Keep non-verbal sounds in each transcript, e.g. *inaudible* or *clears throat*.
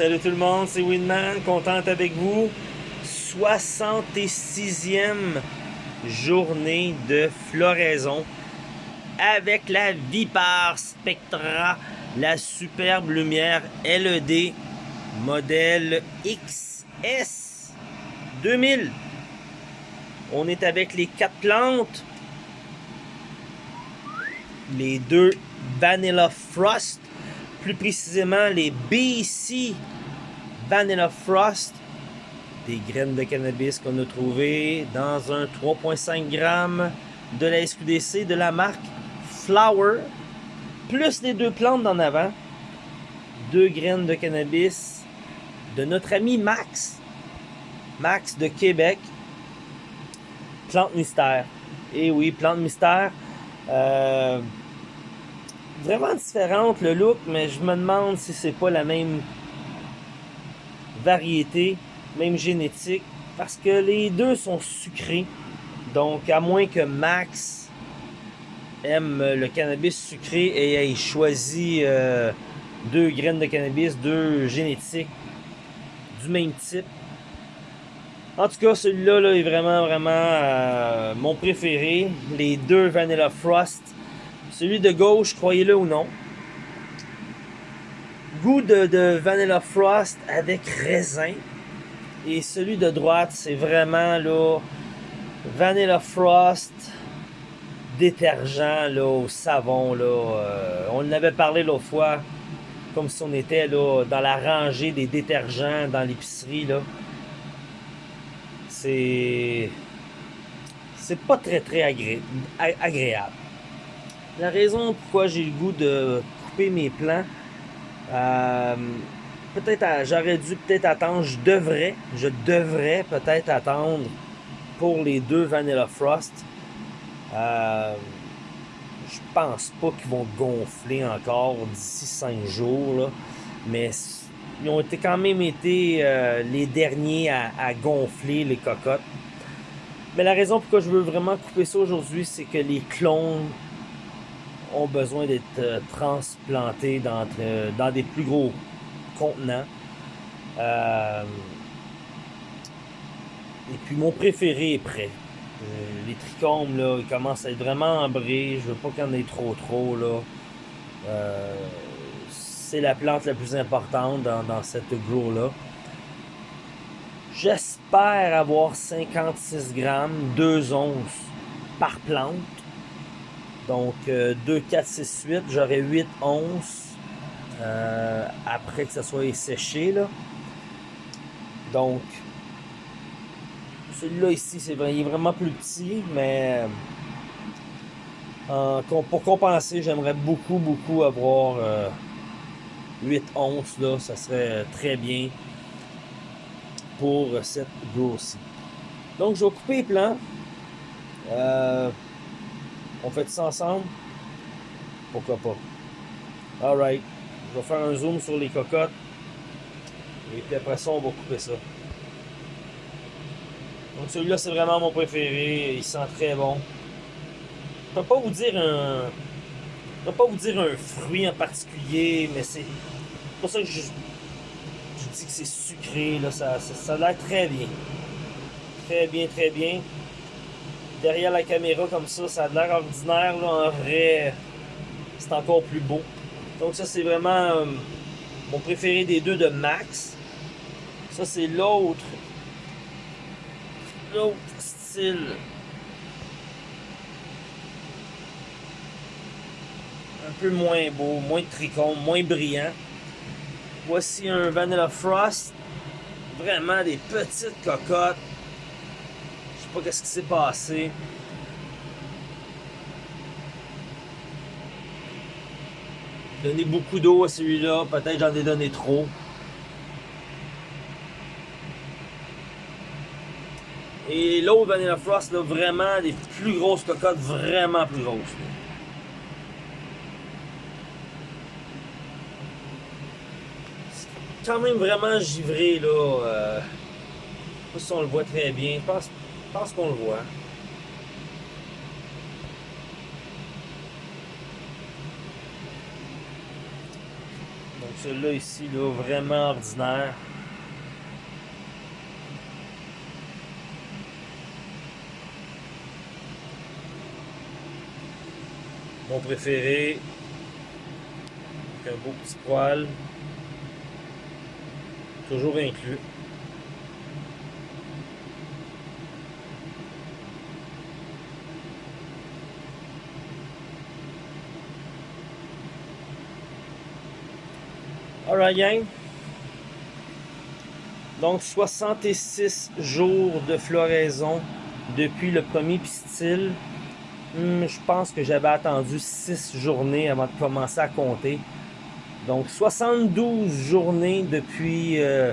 salut tout le monde, c'est Winman, contente avec vous. 66e journée de floraison avec la Vipar Spectra, la superbe lumière LED modèle XS 2000. On est avec les quatre plantes, les deux Vanilla Frost, plus précisément les BC Vanilla Frost, des graines de cannabis qu'on a trouvées dans un 3.5 g de la SQDC de la marque Flower, plus les deux plantes d'en avant, deux graines de cannabis de notre ami Max, Max de Québec, plante mystère. Et oui, plante mystère. Euh, vraiment différente le look, mais je me demande si c'est pas la même variété, même génétique, parce que les deux sont sucrés. Donc, à moins que Max aime le cannabis sucré et ait choisi euh, deux graines de cannabis, deux génétiques du même type. En tout cas, celui-là là, est vraiment, vraiment euh, mon préféré. Les deux Vanilla Frost celui de gauche, croyez-le ou non. Goût de, Vanilla Frost avec raisin. Et celui de droite, c'est vraiment là Vanilla Frost détergent au savon. Là, euh, on en avait parlé l'autre fois, comme si on était dans la rangée des détergents dans l'épicerie. C'est. C'est pas très très agréable. La raison pourquoi j'ai le goût de couper mes plants, euh, peut-être j'aurais dû peut-être attendre, je devrais, je devrais peut-être attendre pour les deux Vanilla Frost. Euh, je pense pas qu'ils vont gonfler encore d'ici 5 jours, mais ils ont été quand même été euh, les derniers à, à, gonfler les cocottes. Mais la raison pourquoi je veux vraiment couper ça aujourd'hui, c'est que les clones ont besoin d'être euh, transplantés dans, euh, dans, des plus gros contenants. Euh, et puis mon préféré est prêt. les trichomes, là, ils commencent à être vraiment ambrés. Je veux pas qu'il y en ait trop trop. Là. c'est la plante la plus importante dans, dans cette grow-là. J'espère avoir 56 grammes, 2 onces par plante. Donc, 2, 4, 6, 8, j'aurais 8 onces euh, après que ça soit séché. Donc, celui-là ici, c'est il est vraiment plus petit, mais euh, pour compenser, j'aimerais beaucoup, beaucoup avoir 8 euh, onces. Là, ça serait très bien pour cette grosse Donc, je vais couper les plants. On fait ça ensemble? Pourquoi pas? Alright. Je vais faire un zoom sur les cocottes. Et puis après ça, on va couper ça. Donc celui-là, c'est vraiment mon préféré. Il sent très bon. Je ne peux pas vous dire un... Je peux pas vous dire un fruit en particulier, mais c'est pour ça que je, je dis que c'est sucré. Là. Ça, ça, ça a l'air très bien. Très bien, très bien derrière la caméra comme ça, ça a l'air ordinaire. Là, en vrai, c'est encore plus beau. Donc ça, c'est vraiment euh, mon préféré des deux de Max. Ça, c'est l'autre. L'autre style. Un peu moins beau, moins tricône, moins brillant. Voici un Vanilla Frost. Vraiment des petites cocottes pas qu'est-ce qui s'est passé. Donner beaucoup d'eau à celui-là, peut-être j'en ai donné trop. Et l'autre Vanilla Frost, là, vraiment des plus grosses cocottes, vraiment plus grosses. quand même vraiment givré là. Euh, sais pas si on le voit très bien. Je pense je pense qu'on le voit. Donc Celui-là ici, là, vraiment ordinaire. Mon préféré. Un beau petit poil. Toujours inclus. Alright gang. Donc 66 jours de floraison depuis le premier pistil. Hmm, je pense que j'avais attendu 6 journées avant de commencer à compter. Donc 72 journées depuis euh,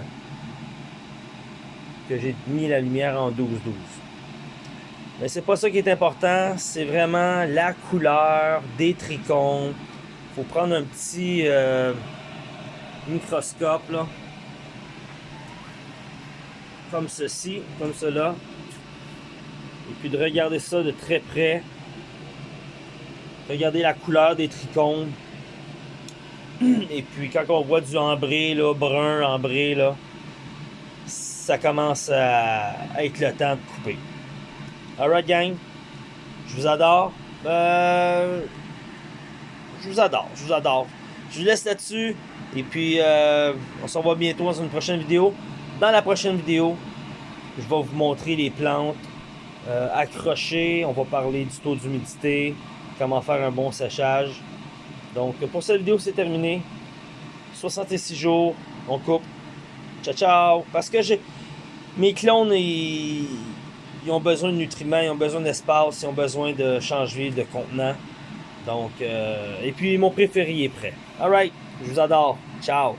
que j'ai mis la lumière en 12-12. Mais c'est pas ça qui est important, c'est vraiment la couleur des trichomes. Faut prendre un petit euh, microscope là. Comme ceci, comme cela. Et puis de regarder ça de très près. Regardez la couleur des trichomes. *clears throat* Et puis quand on voit du ambré, là, brun, ambré, là, ça commence à être le temps de couper. Alright gang, je vous adore. Euh, je vous adore, je vous adore. Je vous laisse là-dessus. Et puis, euh, on se revoit bientôt dans une prochaine vidéo. Dans la prochaine vidéo, je vais vous montrer les plantes euh, accrochées. On va parler du taux d'humidité, comment faire un bon séchage. Donc, pour cette vidéo, c'est terminé. 66 jours, on coupe. Ciao, ciao. Parce que j'ai mes clones, ils, ils, ont besoin de nutriments, ils ont besoin d'espace, ils ont besoin de changer de contenant. Donc, euh, et puis mon préféré est prêt. Alright, je vous adore. Ciao.